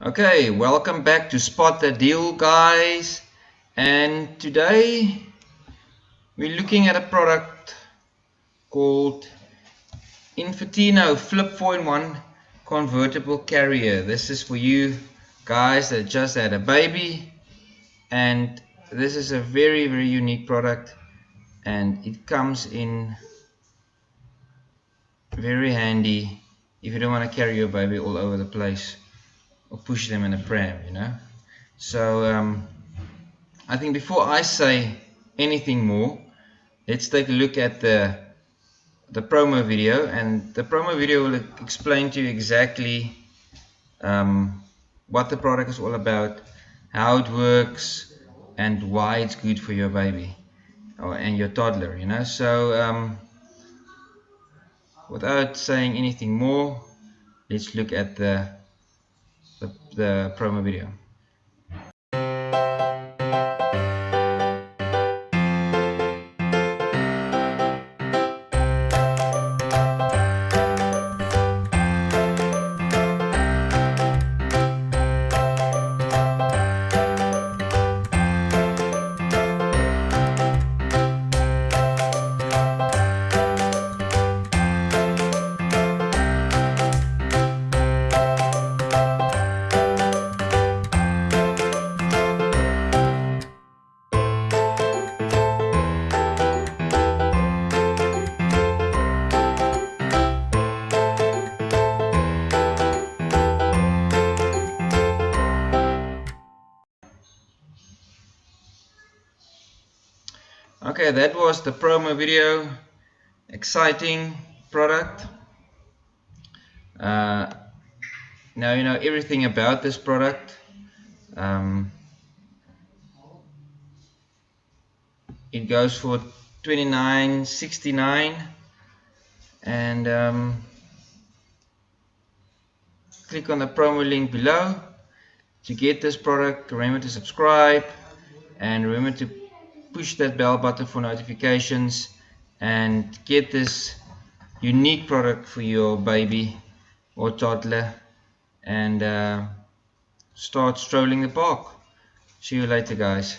Okay, welcome back to Spot the Deal guys. And today we're looking at a product called Infantino Flip 4-in-1 convertible carrier. This is for you guys that just had a baby. And this is a very very unique product. And it comes in very handy if you don't want to carry your baby all over the place or push them in a pram, you know. So um, I think before I say anything more, let's take a look at the the promo video, and the promo video will explain to you exactly um, what the product is all about, how it works, and why it's good for your baby or and your toddler, you know. So um, without saying anything more, let's look at the the, the promo video. Okay that was the promo video. Exciting product. Uh, now you know everything about this product. Um, it goes for 29.69 and um, click on the promo link below to get this product. Remember to subscribe and remember to push that bell button for notifications and get this unique product for your baby or toddler and uh, start strolling the park. See you later guys